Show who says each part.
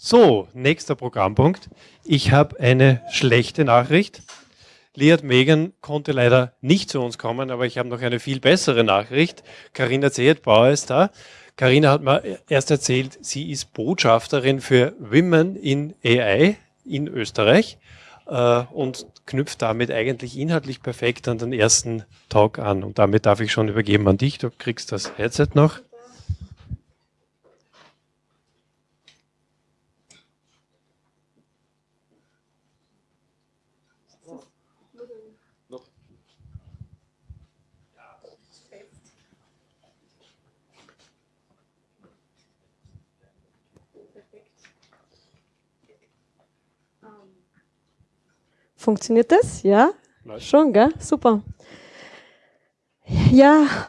Speaker 1: So, nächster Programmpunkt. Ich habe eine schlechte Nachricht. Liat Megan konnte leider nicht zu uns kommen, aber ich habe noch eine viel bessere Nachricht. Karina Zehetbauer ist da. Karina hat mir erst erzählt, sie ist Botschafterin für Women in AI in Österreich äh, und knüpft damit eigentlich inhaltlich perfekt an den ersten Talk an. Und damit darf ich schon übergeben an dich. Du kriegst das Headset noch.
Speaker 2: Funktioniert das? Ja? Schon, gell? Super. Ja,